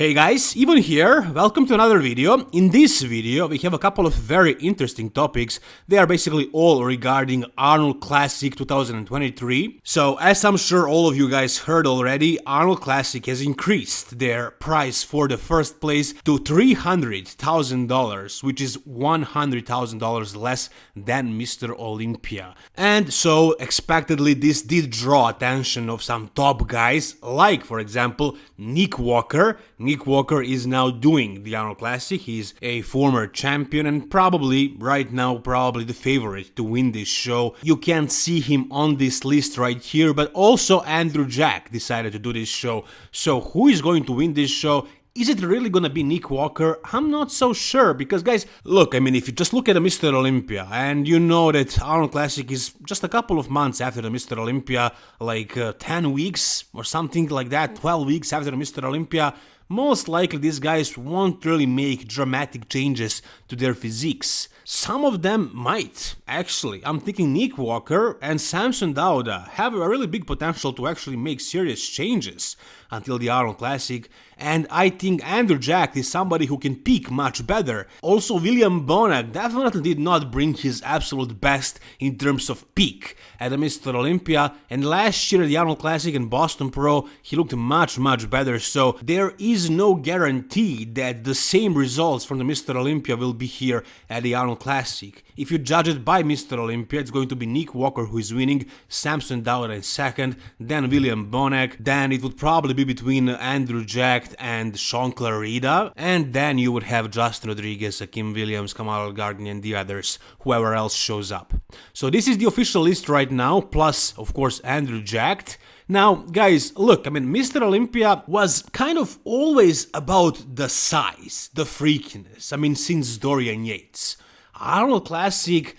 Hey guys, Ivan here, welcome to another video. In this video we have a couple of very interesting topics. They are basically all regarding Arnold Classic 2023. So as I'm sure all of you guys heard already, Arnold Classic has increased their price for the first place to $300,000, which is $100,000 less than Mr. Olympia. And so expectedly this did draw attention of some top guys, like for example Nick Walker. Nick Walker is now doing the Arnold Classic. He's a former champion and probably, right now, probably the favorite to win this show. You can't see him on this list right here, but also Andrew Jack decided to do this show. So who is going to win this show? Is it really gonna be Nick Walker? I'm not so sure because guys, look, I mean if you just look at the Mr. Olympia and you know that Arnold Classic is just a couple of months after the Mr. Olympia, like uh, 10 weeks or something like that, 12 weeks after the Mr. Olympia, most likely these guys won't really make dramatic changes to their physiques. Some of them might, actually. I'm thinking Nick Walker and Samson Dauda have a really big potential to actually make serious changes until the Arnold Classic, and I think Andrew Jack is somebody who can peak much better. Also, William Bonac definitely did not bring his absolute best in terms of peak at the Mr. Olympia, and last year at the Arnold Classic and Boston Pro, he looked much, much better, so there is no guarantee that the same results from the Mr. Olympia will be here at the Arnold Classic. If you judge it by Mr. Olympia, it's going to be Nick Walker who is winning, Samson Dauda in second, then William Bonac, then it would probably be between Andrew Jack and Shaun Clarida, and then you would have Justin Rodriguez, Akim Williams, Kamal Gardner, and the others, whoever else shows up. So this is the official list right now, plus, of course, Andrew Jack. Now, guys, look, I mean, Mr. Olympia was kind of always about the size, the freakiness. I mean, since Dorian Yates. Arnold Classic,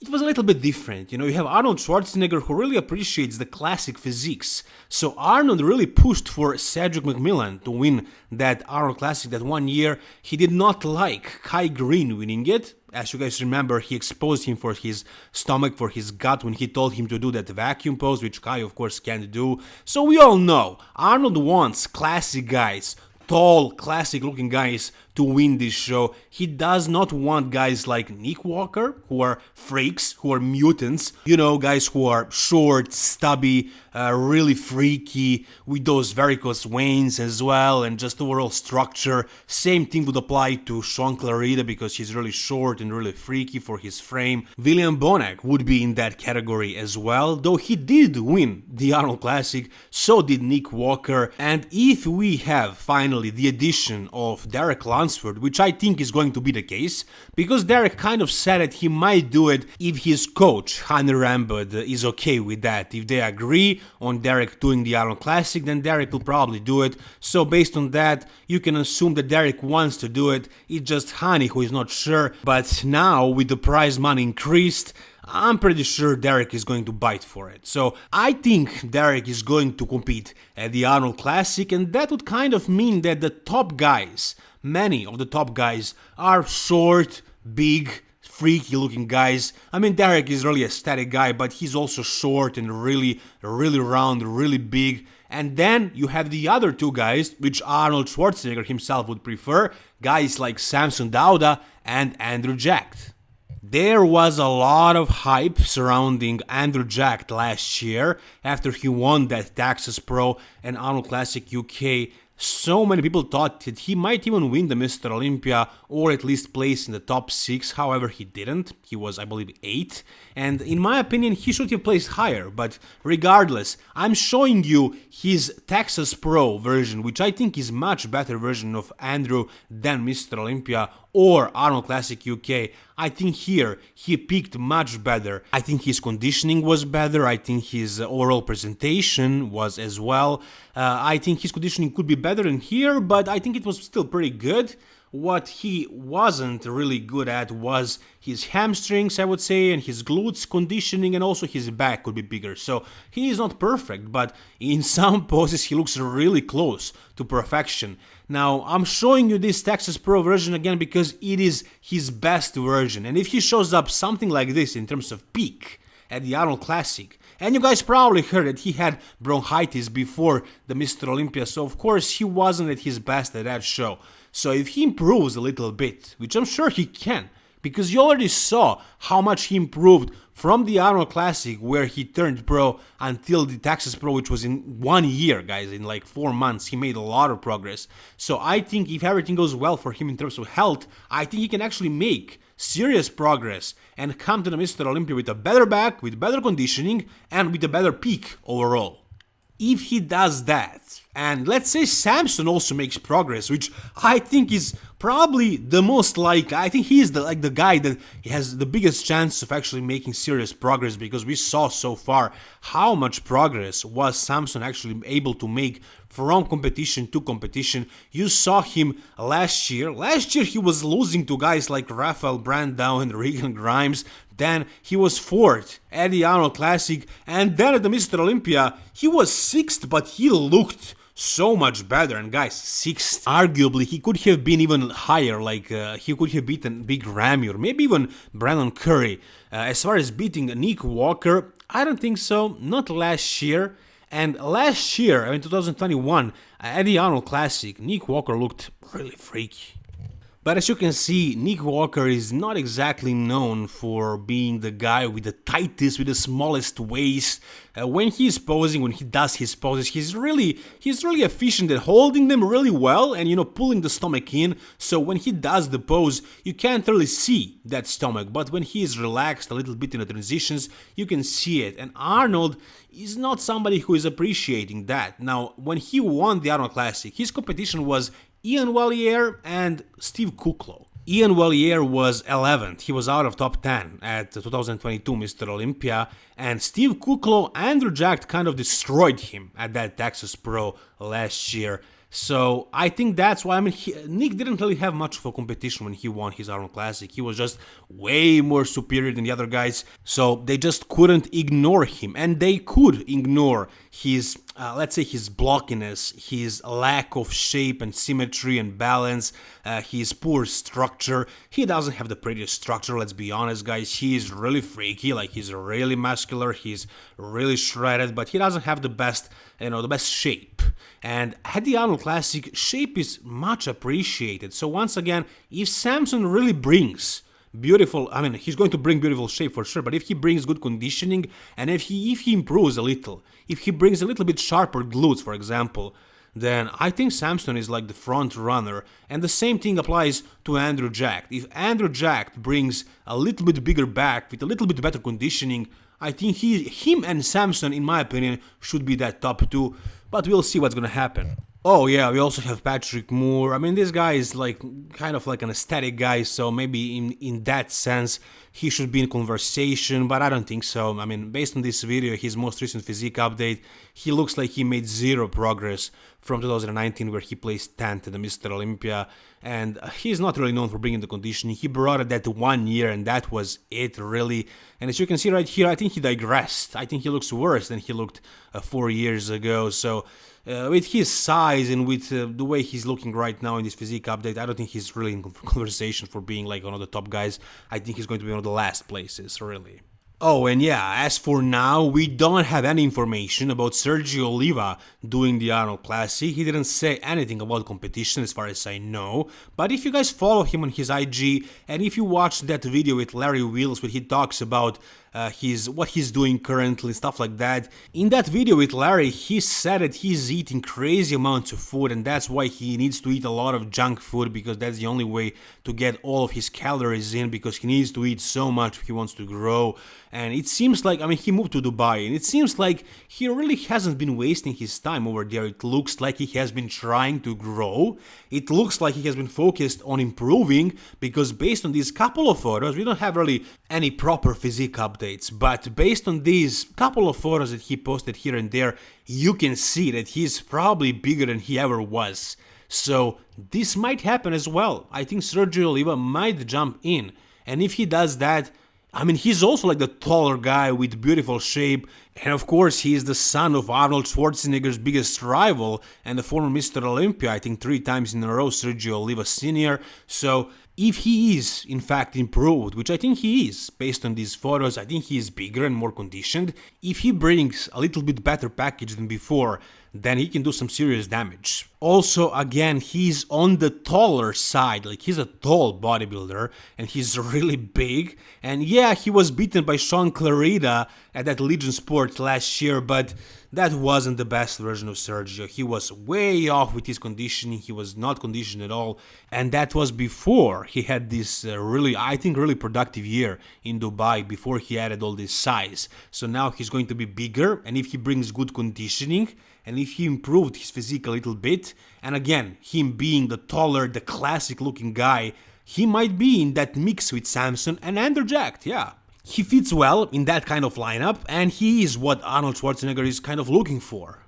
it was a little bit different. You know, you have Arnold Schwarzenegger who really appreciates the classic physiques. So Arnold really pushed for Cedric McMillan to win that Arnold Classic that one year. He did not like Kai Greene winning it. As you guys remember, he exposed him for his stomach, for his gut when he told him to do that vacuum pose, which Kai of course can't do. So we all know, Arnold wants classic guys tall, classic looking guys to win this show. He does not want guys like Nick Walker, who are freaks, who are mutants, you know, guys who are short, stubby, uh, really freaky, with those varicose veins as well, and just overall structure. Same thing would apply to Shaun Clarida because he's really short and really freaky for his frame. William Bonac would be in that category as well, though he did win the Arnold Classic, so did Nick Walker, and if we have finally the addition of Derek Lunsford, which I think is going to be the case, because Derek kind of said that he might do it if his coach, Hany Rambod, uh, is okay with that. If they agree on Derek doing the Arnold Classic, then Derek will probably do it. So based on that, you can assume that Derek wants to do it. It's just Hany who is not sure. But now, with the prize money increased, I'm pretty sure Derek is going to bite for it. So I think Derek is going to compete at the Arnold Classic, and that would kind of mean that the top guys, many of the top guys, are short, big, freaky looking guys. I mean, Derek is really a static guy, but he's also short and really, really round, really big. And then you have the other two guys, which Arnold Schwarzenegger himself would prefer, guys like Samson Dauda and Andrew Jack. There was a lot of hype surrounding Andrew Jack last year after he won that Texas Pro and Arnold Classic UK so many people thought that he might even win the Mr. Olympia or at least place in the top 6, however he didn't, he was I believe 8, and in my opinion he should have placed higher, but regardless, I'm showing you his Texas Pro version, which I think is much better version of Andrew than Mr. Olympia or Arnold Classic UK. I think here he peaked much better. I think his conditioning was better. I think his overall presentation was as well. Uh, I think his conditioning could be better in here, but I think it was still pretty good. What he wasn't really good at was his hamstrings, I would say, and his glutes conditioning, and also his back could be bigger. So he is not perfect, but in some poses he looks really close to perfection. Now, I'm showing you this Texas Pro version again because it is his best version, and if he shows up something like this in terms of peak at the Arnold Classic, And you guys probably heard that he had bronchitis before the Mr. Olympia, so of course he wasn't at his best at that show. So if he improves a little bit, which I'm sure he can, because you already saw how much he improved from the Arnold Classic where he turned pro until the Texas Pro which was in one year guys in like four months he made a lot of progress so I think if everything goes well for him in terms of health I think he can actually make serious progress and come to the Mr. Olympia with a better back with better conditioning and with a better peak overall if he does that and let's say Samson also makes progress which I think is probably the most like I think he's the like the guy that has the biggest chance of actually making serious progress because we saw so far how much progress was Samson actually able to make from competition to competition. You saw him last year. Last year he was losing to guys like Rafael Brandao and Regan Grimes. Then he was fourth at the Arnold Classic, and then at the Mr. Olympia he was sixth, but he looked so much better. And guys, sixth, arguably he could have been even higher. Like uh, he could have beaten Big Ramy or maybe even Brandon Curry. Uh, as far as beating Nick Walker, I don't think so. Not last year. And last year, I mean 2021, at the Arnold Classic, Nick Walker looked really freaky. But as you can see, Nick Walker is not exactly known for being the guy with the tightest, with the smallest waist. Uh, when he's posing, when he does his poses, he's really he's really efficient at holding them really well and you know pulling the stomach in. So when he does the pose, you can't really see that stomach. But when he is relaxed a little bit in the transitions, you can see it. And Arnold is not somebody who is appreciating that. Now, when he won the Arnold Classic, his competition was Iain Valliere and Steve Kuklo. Iain Valliere was 11th, he was out of top 10 at 2022 Mr. Olympia, and Steve Kuklo Andrew Jack kind of destroyed him at that Texas Pro last year. So I think that's why I mean he, Nick didn't really have much of a competition when he won his Arnold Classic. He was just way more superior than the other guys. So they just couldn't ignore him, and they could ignore his uh, let's say his blockiness, his lack of shape and symmetry and balance, uh, his poor structure. He doesn't have the prettiest structure, let's be honest, guys. He is really freaky, like he's really muscular, he's really shredded, but he doesn't have the best, you know, the best shape. And at the Arnold Classic, shape is much appreciated. So once again, if Samson really brings beautiful i mean he's going to bring beautiful shape for sure but if he brings good conditioning and if he if he improves a little if he brings a little bit sharper glutes for example then I think Samson is like the front runner. And the same thing applies to Andrew Jack. If Andrew Jack brings a little bit bigger back with a little bit better conditioning, I think he, him and Samson, in my opinion, should be that top two. But we'll see what's gonna happen. Oh yeah, we also have Patrick Moore. I mean, this guy is like kind of like an aesthetic guy, so maybe in in that sense he should be in conversation, but I don't think so. I mean, based on this video, his most recent physique update, he looks like he made zero progress from 2019 where he placed 10th at the Mr. Olympia, and he's not really known for bringing the conditioning. He brought it that one year, and that was it really. And as you can see right here, I think he digressed. I think he looks worse than he looked uh, four years ago. So uh, with his size and with uh, the way he's looking right now in this physique update, I don't think he's really in conversation for being like one of the top guys. I think he's going to be one of the last places, really. Oh, and yeah, as for now, we don't have any information about Sergio Oliva doing the Arnold Classic. He didn't say anything about competition as far as I know. But if you guys follow him on his IG, and if you watch that video with Larry Wheels where he talks about uh, his what he's doing currently, stuff like that. In that video with Larry, he said that he's eating crazy amounts of food and that's why he needs to eat a lot of junk food because that's the only way to get all of his calories in because he needs to eat so much if he wants to grow. And it seems like, I mean, he moved to Dubai and it seems like he really hasn't been wasting his time over there. It looks like he has been trying to grow. It looks like he has been focused on improving because based on these couple of photos, we don't have really any proper physique update updates, but based on these couple of photos that he posted here and there, you can see that he's probably bigger than he ever was. So this might happen as well. I think Sergio Oliva might jump in, and if he does that, I mean, he's also like the taller guy with beautiful shape, and of course, he is the son of Arnold Schwarzenegger's biggest rival and the former Mr. Olympia, I think three times in a row, Sergio Oliva Sr. So, if he is in fact improved, which I think he is, based on these photos, I think he is bigger and more conditioned. If he brings a little bit better package than before, then he can do some serious damage. Also, again, he's on the taller side, like he's a tall bodybuilder and he's really big. And yeah, he was beaten by Shaun Clarida at that Legion Sport last year, but that wasn't the best version of Sergio. He was way off with his conditioning, he was not conditioned at all, and that was before he had this uh, really, I think, really productive year in Dubai, before he added all this size. So now he's going to be bigger, and if he brings good conditioning, and if he improved his physique a little bit, and again, him being the taller, the classic looking guy, he might be in that mix with Samson and Andrew Jacked, yeah. He fits well in that kind of lineup, and he is what Arnold Schwarzenegger is kind of looking for.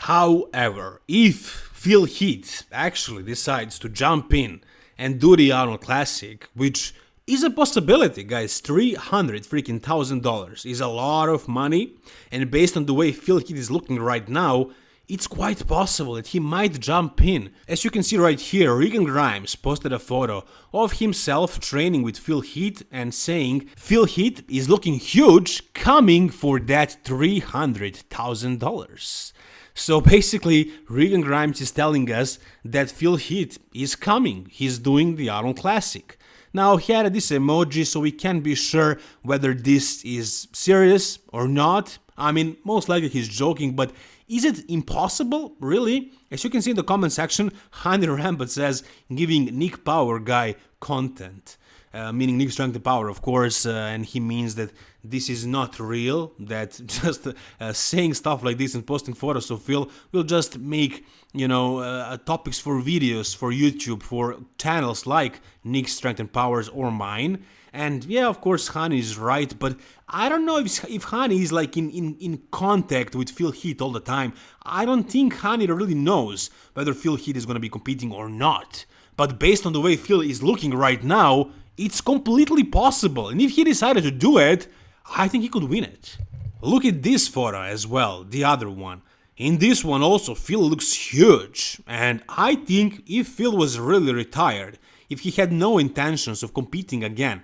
However, if Phil Heath actually decides to jump in and do the Arnold Classic, which is a possibility, guys. 300 freaking thousand dollars is a lot of money, and based on the way Phil Heath is looking right now, it's quite possible that he might jump in. As you can see right here, Regan Grimes posted a photo of himself training with Phil Heath and saying Phil Heath is looking huge coming for that $300,000. So basically, Regan Grimes is telling us that Phil Heath is coming, he's doing the Arnold Classic. Now he added this emoji so we can't be sure whether this is serious or not. I mean, most likely he's joking, but is it impossible? Really? As you can see in the comment section, Hany Rambod says giving Nick Power guy content. Uh, meaning Nick Strength and Power, of course, uh, and he means that this is not real, that just uh, saying stuff like this and posting photos of Phil will just make, you know, uh, topics for videos, for YouTube, for channels like Nick Strength and Powers or mine. And yeah, of course, Hany is right, but I don't know if, if Hany is like in, in, in contact with Phil Heath all the time. I don't think Hany really knows whether Phil Heath is going to be competing or not. But based on the way Phil is looking right now, it's completely possible. And if he decided to do it, I think he could win it. Look at this photo as well, the other one. In this one also Phil looks huge and I think if Phil was really retired, if he had no intentions of competing again,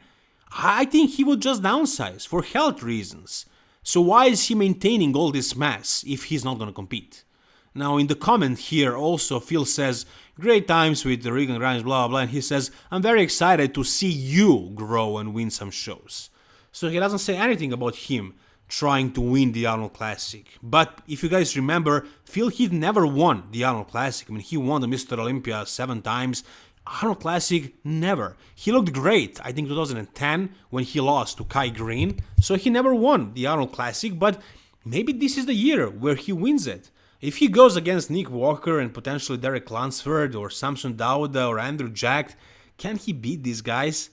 I think he would just downsize for health reasons. So why is he maintaining all this mass if he's not gonna compete? Now in the comment here also Phil says, great times with the Regan Grimes blah blah blah, and he says, I'm very excited to see you grow and win some shows. So he doesn't say anything about him trying to win the Arnold Classic. But if you guys remember, Phil Heath never won the Arnold Classic. I mean, he won the Mr. Olympia seven times. Arnold Classic, never. He looked great, I think 2010, when he lost to Kai Greene, so he never won the Arnold Classic, but maybe this is the year where he wins it. If he goes against Nick Walker and potentially Derek Lunsford or Samson Dauda or Andrew Jack, can he beat these guys?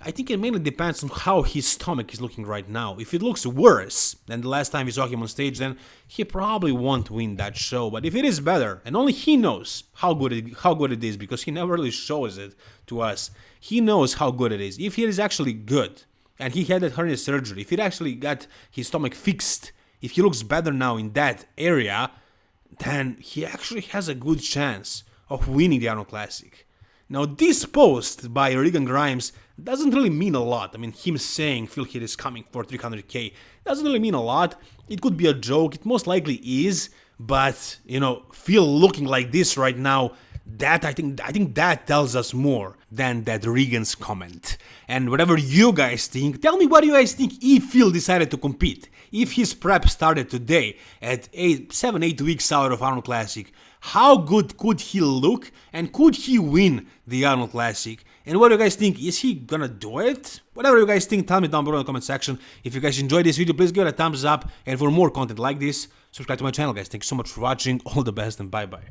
I think it mainly depends on how his stomach is looking right now. If it looks worse than the last time we saw him on stage, then he probably won't win that show. But if it is better, and only he knows how good it, how good it is, because he never really shows it to us. He knows how good it is. If it is actually good, and he had that hernia surgery, if it actually got his stomach fixed, if he looks better now in that area, then he actually has a good chance of winning the Arnold Classic. Now, this post by Regan Grimes doesn't really mean a lot. I mean, him saying Phil Heath is coming for 300k doesn't really mean a lot. It could be a joke, it most likely is, but you know, Phil looking like this right now, that I think I think that tells us more than that Regan's comment. And whatever you guys think, tell me what do you guys think if Phil decided to compete. If his prep started today at eight, 7 8 weeks out of Arnold Classic, how good could he look and could he win the Arnold Classic? And what do you guys think? Is he gonna do it? Whatever you guys think, tell me down below in the comment section. If you guys enjoyed this video, please give it a thumbs up. And for more content like this, subscribe to my channel, guys. Thank you so much for watching. All the best and bye-bye.